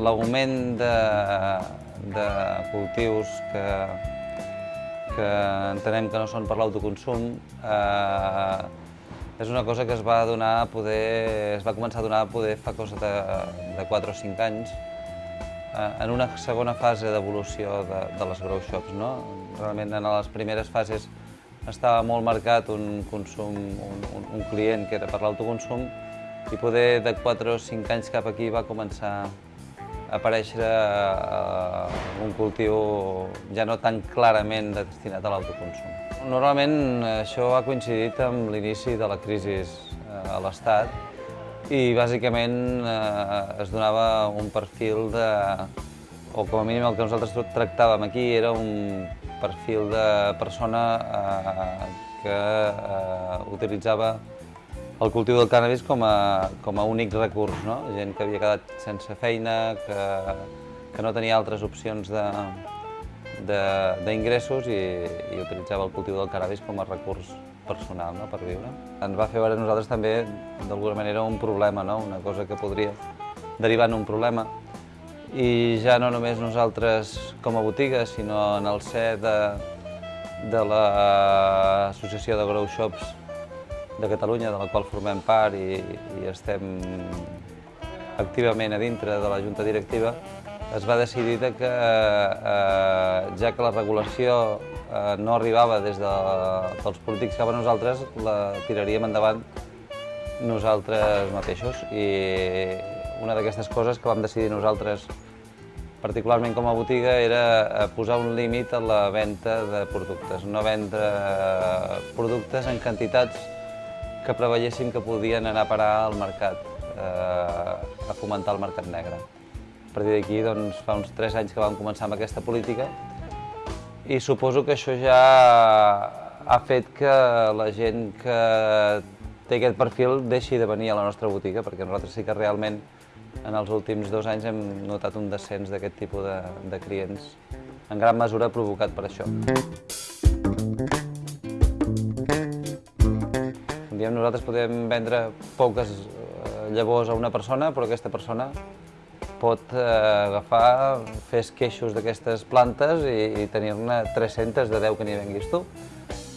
l'augment de, de cultius que, que entenem que no són per l'autoconsum eh, és una cosa que es va donar a poder, es va començar a donar a poder fa cosa de, de 4 o 5 anys eh, en una segona fase d'evolució de, de les grow shops. No? Realment en les primeres fases estava molt marcat un consum, un, un, un client que era per l'autoconsum i poder de 4 o 5 anys cap aquí va començar aparèixer uh, un cultiu ja no tan clarament destinat a l'autoconsum. Normalment això ha coincidit amb l'inici de la crisi uh, a l'Estat i bàsicament eh, es donava un perfil de, o com a mínim el que nosaltres tractàvem aquí era un perfil de persona eh, que eh, utilitzava el cultiu del cannabis com a, com a únic recurs, no? gent que havia quedat sense feina, que, que no tenia altres opcions d'ingressos i, i utilitzava el cultiu del cannabis com a recurs personal no? per viure. Ens va fer veure nosaltres també, d'alguna manera, un problema, no? una cosa que podria derivar en un problema. I ja no només nosaltres com a botiga, sinó en el ser de, de l'Associació de Grow Shops de Catalunya, de la qual formem part i, i estem activament a dintre de la Junta Directiva, es va decidir que, eh, ja que la regulació eh, no arribava des de, dels polítics cap a nosaltres, la tiraríem endavant nosaltres mateixos. I una d'aquestes coses que vam decidir nosaltres, particularment com a botiga, era eh, posar un límit a la venda de productes, no vendre productes en quantitats que preveiéssim que podien anar a parar al mercat, eh, a fomentar el mercat negre. A partir d'aquí, doncs, fa uns 3 anys que vam començar amb aquesta política i suposo que això ja ha fet que la gent que té aquest perfil deixi de venir a la nostra botiga, perquè nosaltres sí que realment en els últims dos anys hem notat un descens d'aquest tipus de, de clients, en gran mesura provocat per això. Diem, nosaltres podem vendre poques eh, llavors a una persona, però aquesta persona pot eh, agafar, fer esqueixos d'aquestes plantes i, i tenir-ne 300 de 10 que n'hi venguis tu.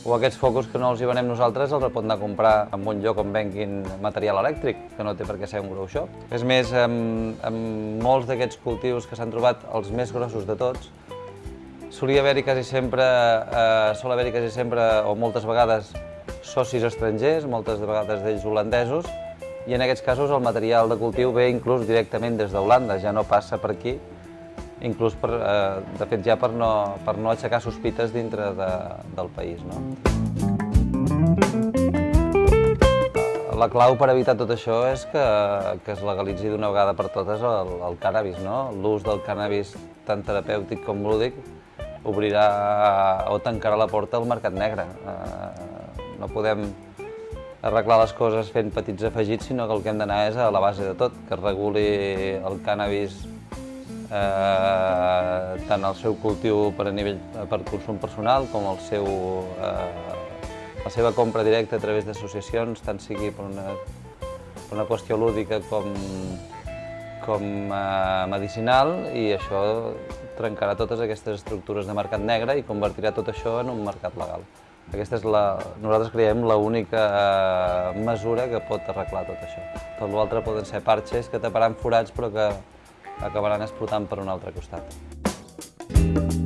O aquests focus que no els hi venem nosaltres els pot anar a comprar en un lloc on venguin material elèctric, que no té per què ser un grow shop. És més, amb, amb molts d'aquests cultius que s'han trobat els més grossos de tots, solia haver-hi quasi sempre, eh, sol haver-hi quasi sempre, o moltes vegades, socis estrangers, moltes de vegades d'ells holandesos, i en aquests casos el material de cultiu ve inclús directament des d'Holanda, ja no passa per aquí, inclús per, eh, de fet ja per no, per no aixecar sospites dintre de, del país. No? La clau per evitar tot això és que, que es legalitzi d'una vegada per totes el, el cannabis. No? L'ús del cannabis tant terapèutic com lúdic obrirà o tancarà la porta al mercat negre. Eh, no podem arreglar les coses fent petits afegits, sinó que el que hem d'anar és a la base de tot, que es reguli el cànnabis eh, tant el seu cultiu per a nivell per consum personal com el seu, eh, la seva compra directa a través d'associacions, tant sigui per una, per una qüestió lúdica com, com eh, medicinal, i això trencarà totes aquestes estructures de mercat negre i convertirà tot això en un mercat legal. Aquesta és la, nosaltres creiem l'única eh, mesura que pot arreglar tot això. Tot l'altre poden ser parxes que taparan forats però que acabaran explotant per un altre costat.